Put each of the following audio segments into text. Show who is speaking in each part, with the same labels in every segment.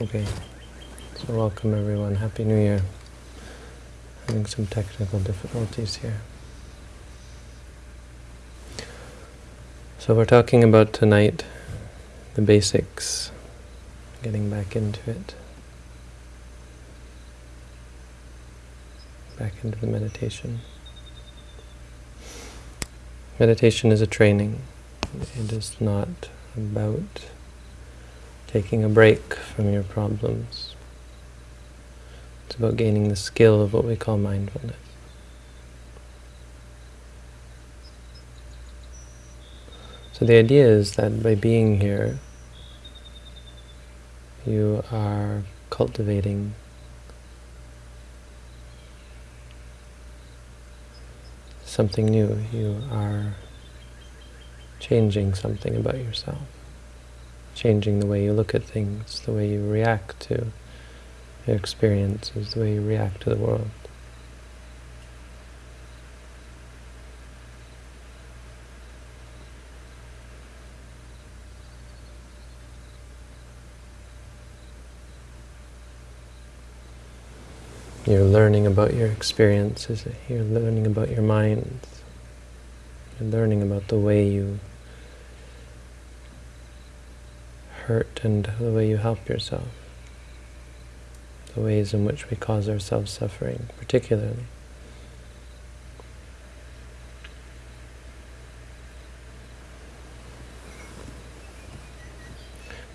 Speaker 1: Okay, so welcome everyone. Happy New Year. Having some technical difficulties here. So we're talking about tonight the basics, getting back into it. Back into the meditation. Meditation is a training. It is not about taking a break from your problems. It's about gaining the skill of what we call mindfulness. So the idea is that by being here, you are cultivating something new. You are changing something about yourself changing the way you look at things, the way you react to your experiences, the way you react to the world. You're learning about your experiences, you're learning about your mind, you're learning about the way you hurt and the way you help yourself, the ways in which we cause ourselves suffering, particularly.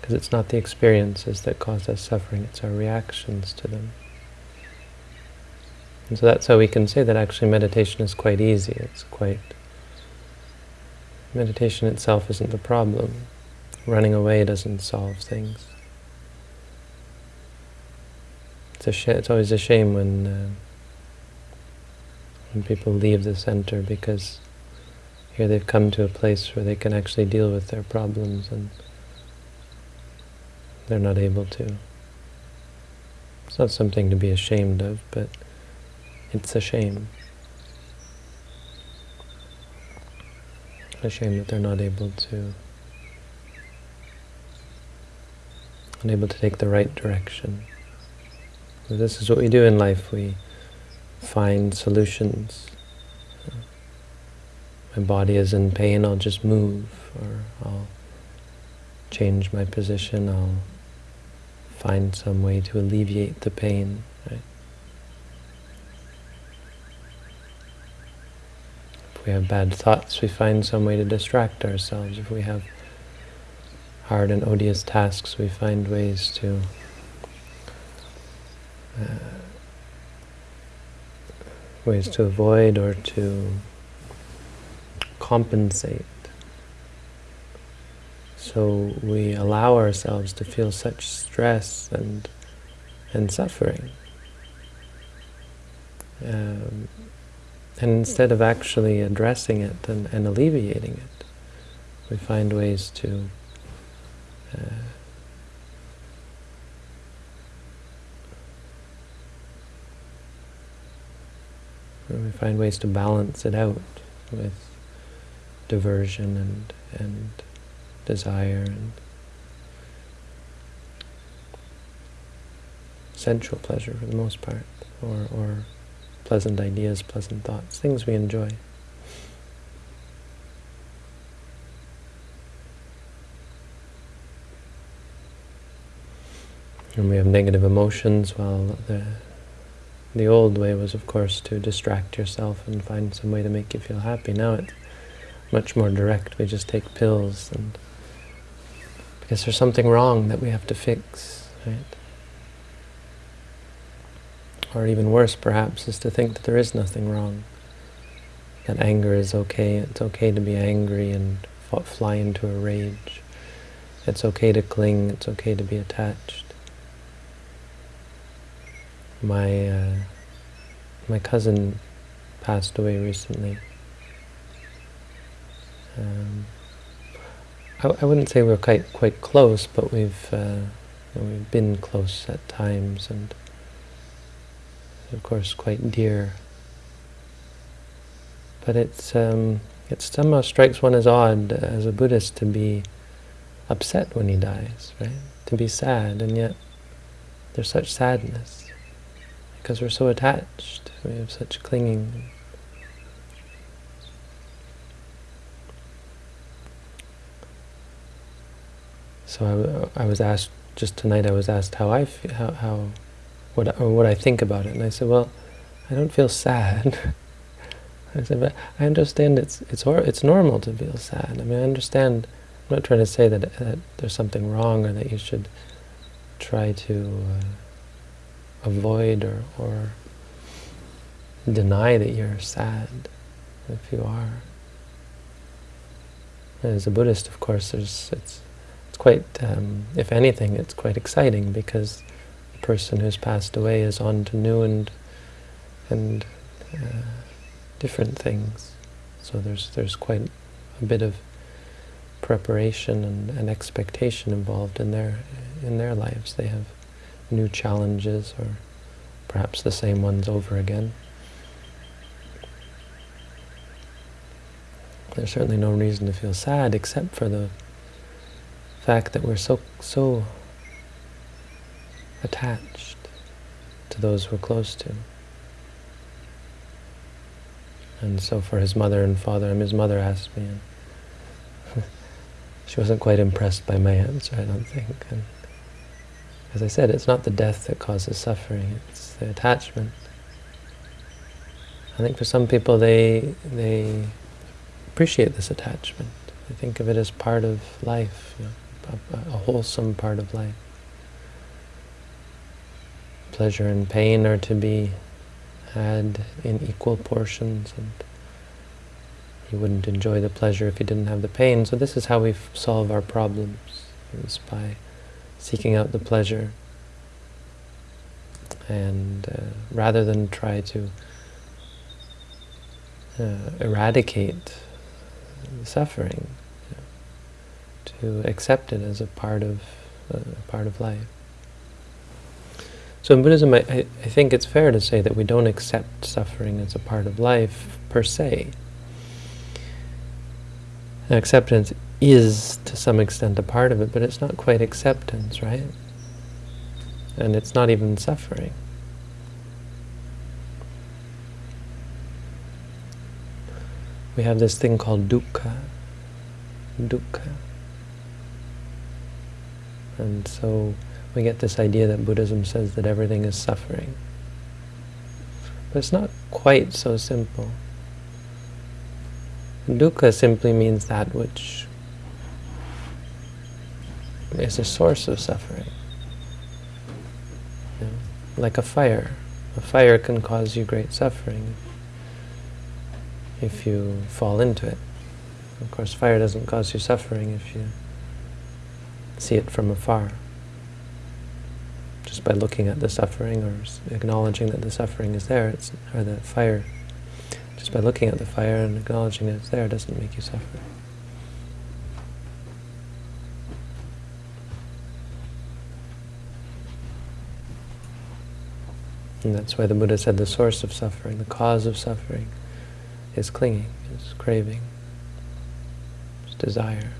Speaker 1: Because it's not the experiences that cause us suffering, it's our reactions to them. And so that's how we can say that actually meditation is quite easy. It's quite... Meditation itself isn't the problem. Running away doesn't solve things. It's a it's always a shame when uh, when people leave the center because here they've come to a place where they can actually deal with their problems and they're not able to. It's not something to be ashamed of, but it's a shame. A shame that they're not able to unable to take the right direction. So this is what we do in life. We find solutions. My body is in pain, I'll just move, or I'll change my position, I'll find some way to alleviate the pain. If we have bad thoughts, we find some way to distract ourselves. If we have hard and odious tasks, we find ways to uh, ways to avoid or to compensate. So we allow ourselves to feel such stress and and suffering. Um, and instead of actually addressing it and, and alleviating it, we find ways to uh, we find ways to balance it out with diversion and and desire and sensual pleasure for the most part, or, or pleasant ideas, pleasant thoughts, things we enjoy. And we have negative emotions, well, the, the old way was, of course, to distract yourself and find some way to make you feel happy. Now it's much more direct. We just take pills, and because there's something wrong that we have to fix, right? Or even worse, perhaps, is to think that there is nothing wrong. That anger is okay. It's okay to be angry and fly into a rage. It's okay to cling. It's okay to be attached my uh, my cousin passed away recently. Um, I, I, wouldn't say we're quite quite close, but we've uh, we've been close at times, and of course quite dear. But it's um, it somehow strikes one as odd as a Buddhist to be upset when he dies, right? To be sad, and yet there's such sadness because we're so attached. We have such clinging. So I, I was asked just tonight. I was asked how I feel, how how what or what I think about it, and I said, well, I don't feel sad. I said, but I understand it's it's it's normal to feel sad. I mean, I understand. I'm not trying to say that, that there's something wrong or that you should try to uh, avoid or, or deny that you're sad if you are. As a Buddhist, of course, there's it's it's quite, um, if anything, it's quite exciting because the person who's passed away is on to new and and uh, different things. So there's there's quite a bit of preparation and, and expectation involved in their in their lives. They have new challenges or perhaps the same ones over again. There's certainly no reason to feel sad except for the fact that we're so so attached to those we're close to. And so for his mother and father, mean, his mother asked me, and she wasn't quite impressed by my answer, I don't think. And as I said, it's not the death that causes suffering, it's the attachment. I think for some people, they, they appreciate this attachment. They think of it as part of life, you know, a, a wholesome part of life. Pleasure and pain are to be had in equal portions and you wouldn't enjoy the pleasure if you didn't have the pain. So this is how we solve our problems, is by seeking out the pleasure. And uh, rather than try to uh, eradicate suffering, you know, to accept it as a part of uh, part of life. So in Buddhism, I, I, think it's fair to say that we don't accept suffering as a part of life per se. Acceptance is, to some extent, a part of it, but it's not quite acceptance, right? And it's not even suffering. We have this thing called dukkha. Dukkha. And so we get this idea that Buddhism says that everything is suffering. But it's not quite so simple. Dukkha simply means that which is a source of suffering. You know, like a fire. A fire can cause you great suffering if you fall into it. Of course, fire doesn't cause you suffering if you see it from afar just by looking at the suffering or acknowledging that the suffering is there, it's, or the fire, just by looking at the fire and acknowledging that it's there doesn't make you suffer. And that's why the Buddha said the source of suffering, the cause of suffering, is clinging, is craving, is desire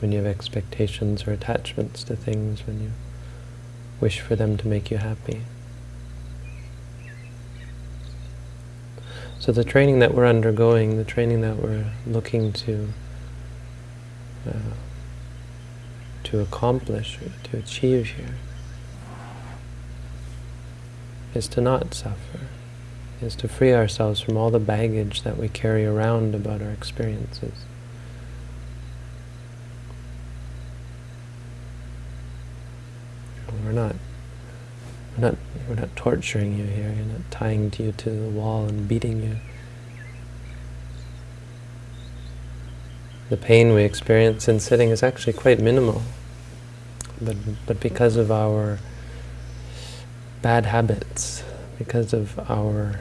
Speaker 1: when you have expectations or attachments to things, when you wish for them to make you happy. So the training that we're undergoing, the training that we're looking to uh, to accomplish, to achieve here, is to not suffer, is to free ourselves from all the baggage that we carry around about our experiences. We're not, we're not, we're not torturing you here. You're not tying you to the wall and beating you. The pain we experience in sitting is actually quite minimal. But, but because of our bad habits, because of our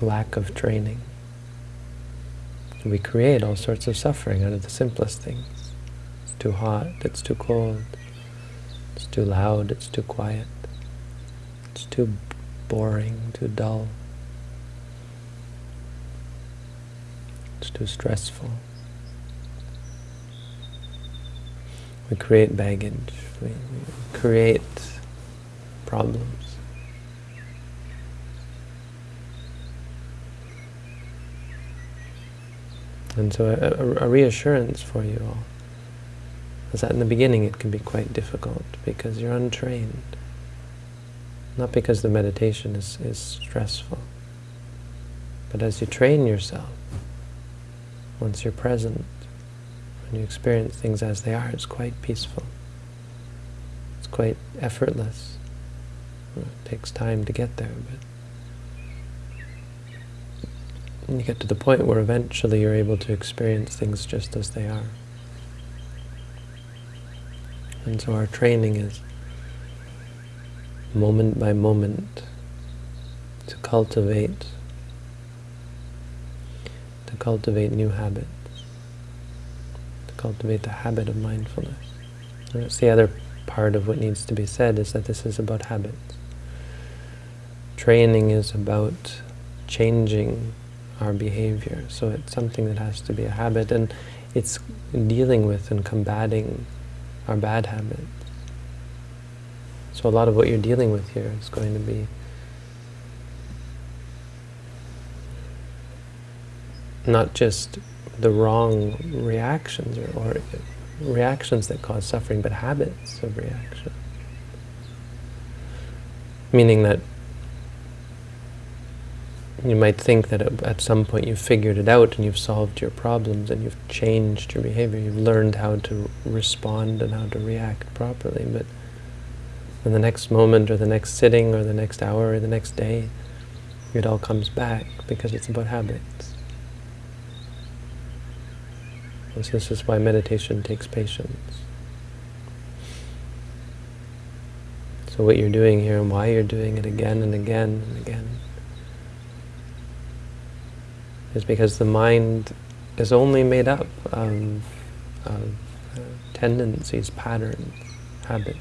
Speaker 1: lack of training, we create all sorts of suffering out of the simplest things. It's too hot, it's too cold, it's too loud, it's too quiet, it's too boring, too dull, it's too stressful. We create baggage. We, create problems. And so a, a, reassurance for you all is that in the beginning it can be quite difficult because you're untrained. Not because the meditation is, is stressful, but as you train yourself, once you're present, when you experience things as they are, it's quite peaceful. It's quite effortless. It takes time to get there, but you get to the point where eventually you're able to experience things just as they are. And so our training is moment by moment to cultivate to cultivate new habits, cultivate the habit of mindfulness. That's the other part of what needs to be said is that this is about habits. Training is about changing our behavior, so it's something that has to be a habit, and it's dealing with and combating our bad habits. So a lot of what you're dealing with here is going to be not just the wrong reactions or, or reactions that cause suffering, but habits of reaction. Meaning that you might think that at some point you've figured it out and you've solved your problems and you've changed your behavior, you've learned how to respond and how to react properly, but in the next moment or the next sitting or the next hour or the next day, it all comes back because it's about habits. This is why meditation takes patience. So what you're doing here and why you're doing it again and again and again is because the mind is only made up of, of uh, tendencies, patterns, habits.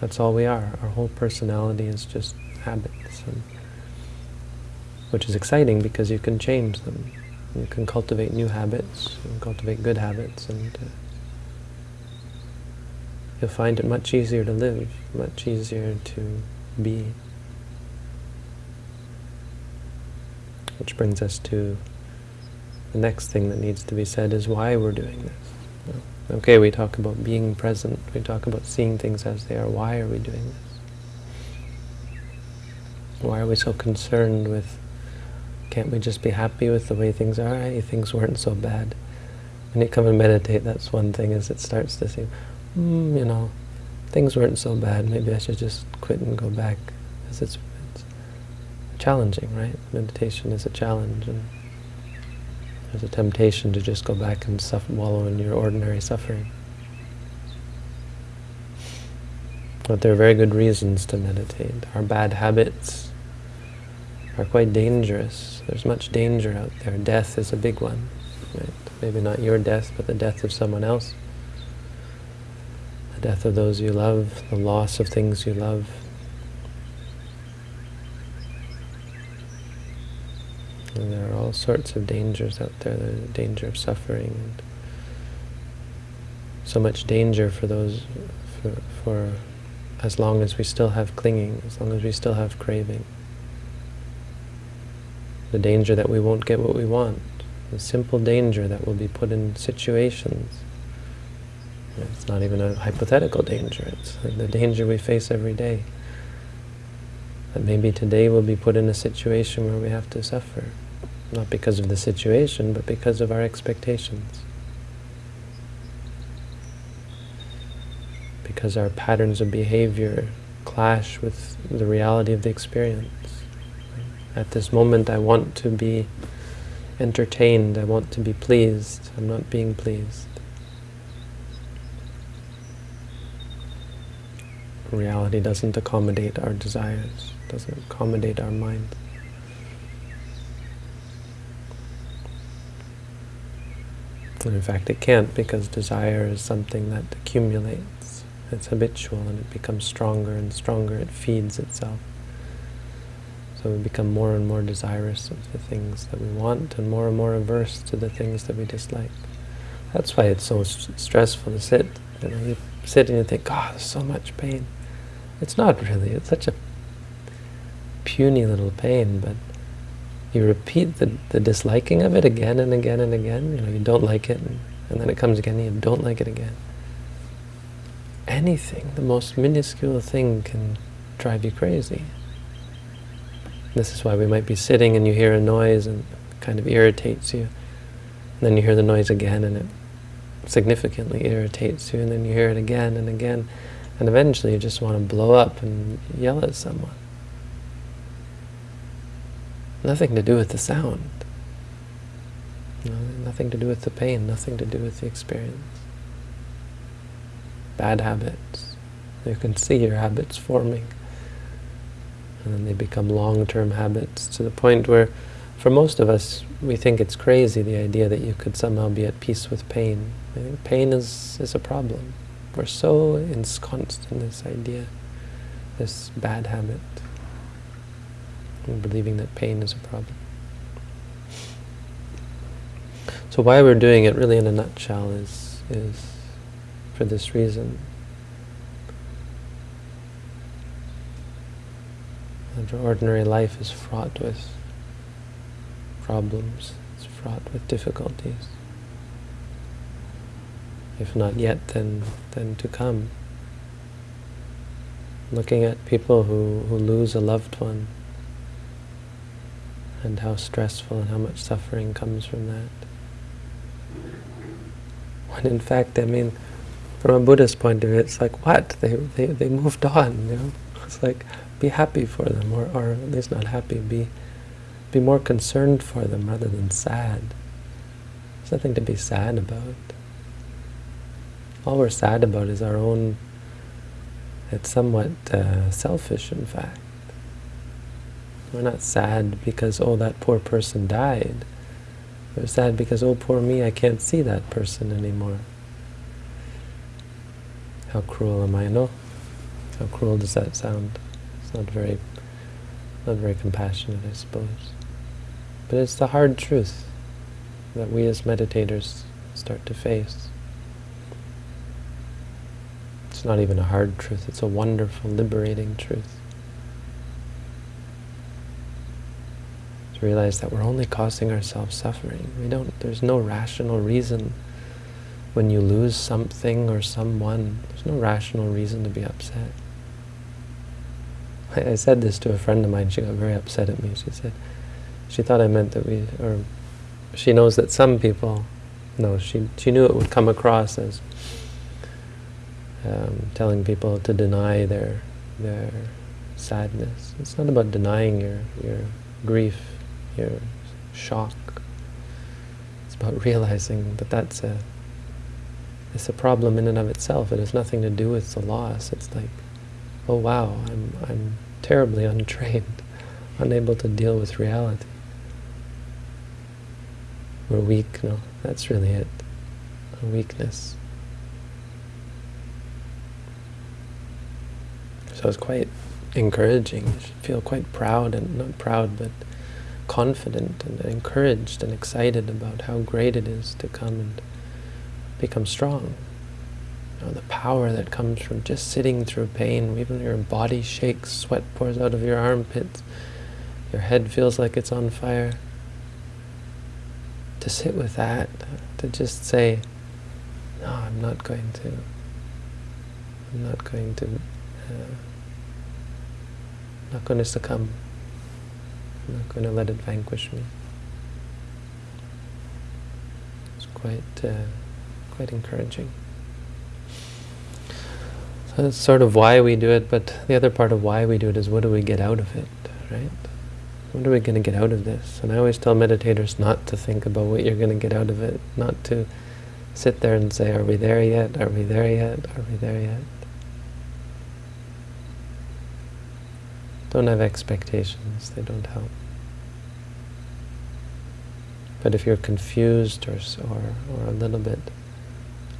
Speaker 1: That's all we are. Our whole personality is just habits, and, which is exciting because you can change them. You can cultivate new habits, and cultivate good habits, and uh, you'll find it much easier to live, much easier to be. Which brings us to the next thing that needs to be said is why we're doing this. Okay, we talk about being present, we talk about seeing things as they are. Why are we doing this? Why are we so concerned with, can't we just be happy with the way things are? Hey, things weren't so bad. When you come and meditate, that's one thing, is it starts to seem, mm, you know, things weren't so bad, maybe I should just quit and go back. Because it's, it's challenging, right? Meditation is a challenge. and there's a temptation to just go back and suffer, wallow in your ordinary suffering. But there are very good reasons to meditate. Our bad habits are quite dangerous. There's much danger out there. Death is a big one. Right? Maybe not your death, but the death of someone else. The death of those you love, the loss of things you love, And there are all sorts of dangers out there. There's a danger of suffering. And so much danger for those, for, for as long as we still have clinging, as long as we still have craving. The danger that we won't get what we want. The simple danger that we'll be put in situations. It's not even a hypothetical danger. It's the danger we face every day. That maybe today we'll be put in a situation where we have to suffer. Not because of the situation, but because of our expectations. Because our patterns of behavior clash with the reality of the experience. At this moment I want to be entertained, I want to be pleased, I'm not being pleased. Reality doesn't accommodate our desires, doesn't accommodate our mind. And in fact, it can't because desire is something that accumulates. It's habitual and it becomes stronger and stronger. It feeds itself. So we become more and more desirous of the things that we want and more and more averse to the things that we dislike. That's why it's so st stressful to sit. You know, you sit and you think, God, there's so much pain. It's not really. It's such a puny little pain, but you repeat the, the disliking of it again and again and again. You know, you don't like it, and, and then it comes again, and you don't like it again. Anything, the most minuscule thing can drive you crazy. This is why we might be sitting and you hear a noise and it kind of irritates you. And then you hear the noise again and it significantly irritates you, and then you hear it again and again. And eventually you just want to blow up and yell at someone. Nothing to do with the sound. nothing to do with the pain, nothing to do with the experience. Bad habits. You can see your habits forming and then they become long-term habits to the point where, for most of us, we think it's crazy, the idea that you could somehow be at peace with pain. Pain is, is a problem. We're so ensconced in this idea, this bad habit, and believing that pain is a problem. So why we're doing it, really in a nutshell, is, is for this reason. And ordinary life is fraught with problems, it's fraught with difficulties. If not yet, then, then to come. Looking at people who, who lose a loved one, and how stressful and how much suffering comes from that. When in fact, I mean, from a Buddhist point of view, it's like, what? They, they, they moved on, you know? It's like, be happy for them, or, or at least not happy, be, be more concerned for them rather than sad. There's nothing to be sad about. All we're sad about is our own, it's somewhat uh, selfish in fact. We're not sad because, oh, that poor person died. We're sad because, oh, poor me, I can't see that person anymore. How cruel am I? No? How cruel does that sound? Not very, not very compassionate, I suppose. But it's the hard truth that we as meditators start to face. It's not even a hard truth, it's a wonderful, liberating truth. To realize that we're only causing ourselves suffering. We don't, there's no rational reason when you lose something or someone, there's no rational reason to be upset. I, said this to a friend of mine, she got very upset at me. She said, she thought I meant that we, or she knows that some people, no, she, she knew it would come across as um, telling people to deny their, their sadness. It's not about denying your, your grief, your shock. It's about realizing that that's a, it's a problem in and of itself. It has nothing to do with the loss. It's like, oh wow, I'm, I'm terribly untrained, unable to deal with reality. We're weak, no, that's really it, a weakness. So it's quite encouraging. You should feel quite proud, and not proud, but confident and encouraged and excited about how great it is to come and become strong know, the power that comes from just sitting through pain, even your body shakes, sweat pours out of your armpits, your head feels like it's on fire. To sit with that, to just say, no, I'm not going to, I'm not going to, uh, not going to succumb. I'm not going to let it vanquish me. It's quite, uh, quite encouraging. That's sort of why we do it, but the other part of why we do it is what do we get out of it, right? What are we going to get out of this? And I always tell meditators not to think about what you're going to get out of it, not to sit there and say, are we there yet? Are we there yet? Are we there yet? Don't have expectations, they don't help. But if you're confused or, or, or a little bit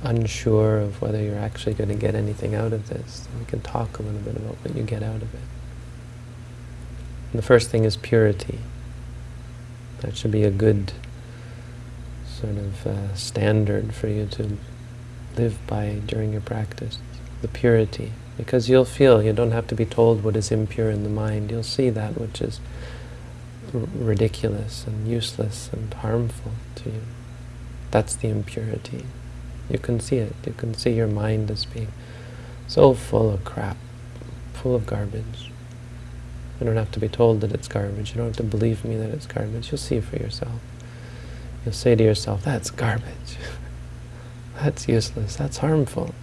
Speaker 1: unsure of whether you're actually going to get anything out of this, we can talk a little bit about what you get out of it. And the first thing is purity. That should be a good sort of uh, standard for you to live by during your practice, the purity. Because you'll feel, you don't have to be told what is impure in the mind, you'll see that which is ridiculous and useless and harmful to you. That's the impurity. You can see it. You can see your mind as being so full of crap, full of garbage. You don't have to be told that it's garbage. You don't have to believe me that it's garbage. You'll see for yourself. You'll say to yourself, that's garbage. that's useless. That's harmful.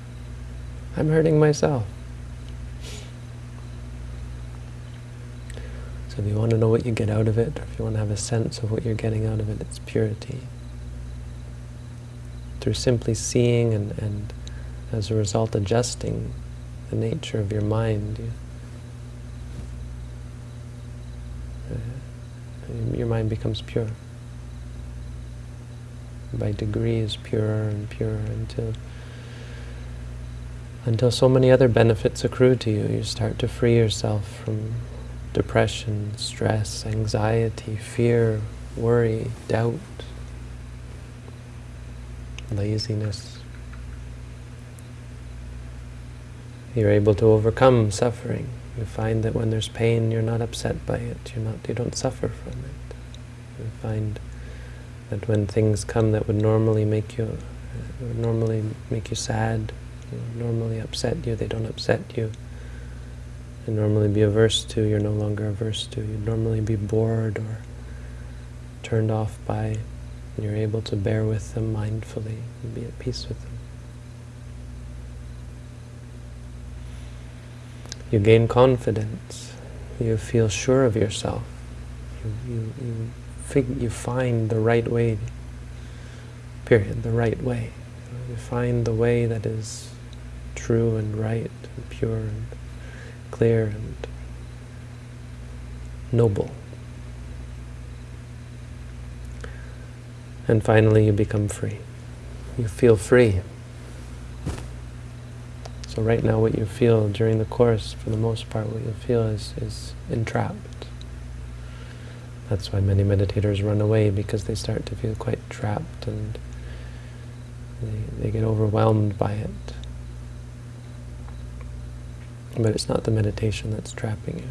Speaker 1: I'm hurting myself. So if you want to know what you get out of it, or if you want to have a sense of what you're getting out of it, it's purity. Through simply seeing and, and as a result adjusting the nature of your mind, you, uh, your mind becomes pure. By degrees, purer and purer until until so many other benefits accrue to you. You start to free yourself from depression, stress, anxiety, fear, worry, doubt, laziness. You're able to overcome suffering. You find that when there's pain, you're not upset by it. You're not. You don't suffer from it. You find that when things come that would normally make you, uh, would normally make you sad, normally upset you, they don't upset you you normally be averse to, you're no longer averse to. You'd normally be bored or turned off by, and you're able to bear with them mindfully and be at peace with them. You gain confidence. You feel sure of yourself. You, you, you, fig you find the right way, period, the right way. You find the way that is true and right and pure and clear and noble. And finally you become free. You feel free. So right now what you feel during the course, for the most part, what you feel is, is entrapped. That's why many meditators run away, because they start to feel quite trapped and they, they get overwhelmed by it. But it's not the meditation that's trapping you.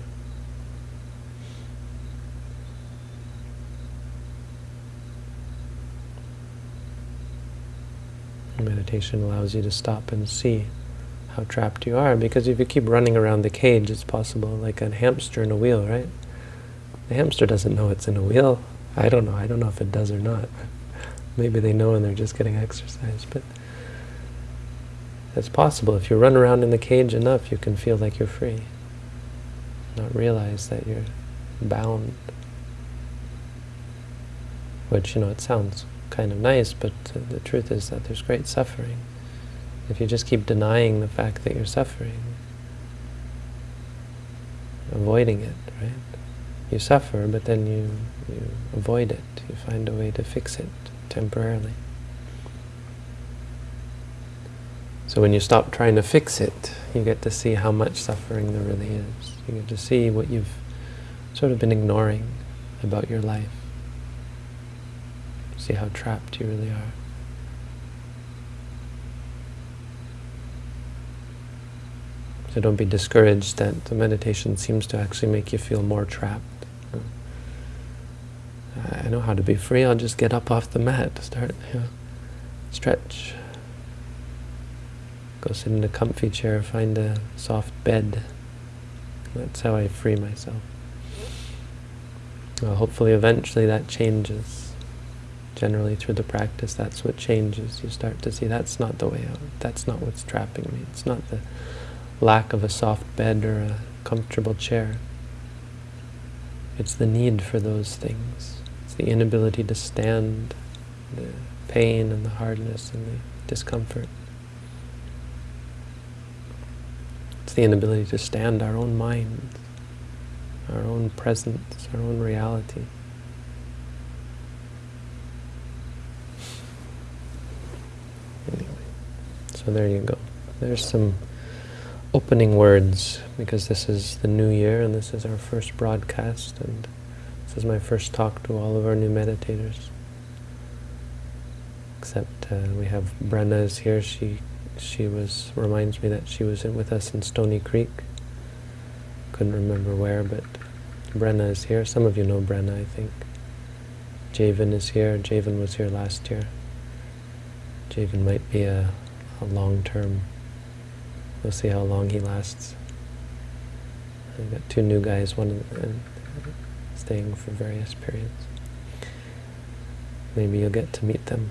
Speaker 1: Meditation allows you to stop and see how trapped you are, because if you keep running around the cage, it's possible, like a hamster in a wheel, right? The hamster doesn't know it's in a wheel. I don't know. I don't know if it does or not. Maybe they know and they're just getting exercise. But it's possible. If you run around in the cage enough, you can feel like you're free. Not realize that you're bound. Which, you know, it sounds kind of nice, but the truth is that there's great suffering. If you just keep denying the fact that you're suffering, avoiding it, right? You suffer, but then you, you avoid it. You find a way to fix it temporarily. So when you stop trying to fix it, you get to see how much suffering there really is. You get to see what you've sort of been ignoring about your life. See how trapped you really are. So don't be discouraged that the meditation seems to actually make you feel more trapped. I know how to be free, I'll just get up off the mat, start, you know, stretch, Go sit in a comfy chair, find a soft bed. That's how I free myself. Well, hopefully eventually that changes. Generally through the practice, that's what changes. You start to see that's not the way out. That's not what's trapping me. It's not the lack of a soft bed or a comfortable chair. It's the need for those things. It's the inability to stand the pain and the hardness and the discomfort. It's the inability to stand our own mind, our own presence, our own reality. So there you go. There's some opening words, because this is the new year and this is our first broadcast and this is my first talk to all of our new meditators. Except uh, we have Brenna is here. She she was reminds me that she was in, with us in Stony Creek. Couldn't remember where, but Brenna is here. Some of you know Brenna, I think. Javen is here. Javen was here last year. Javen might be a, a long-term. We'll see how long he lasts. I've got two new guys, one staying for various periods. Maybe you'll get to meet them.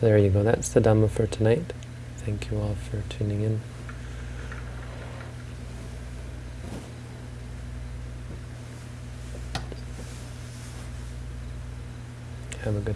Speaker 1: There you go. That's the Dhamma for tonight. Thank you all for tuning in. Have a good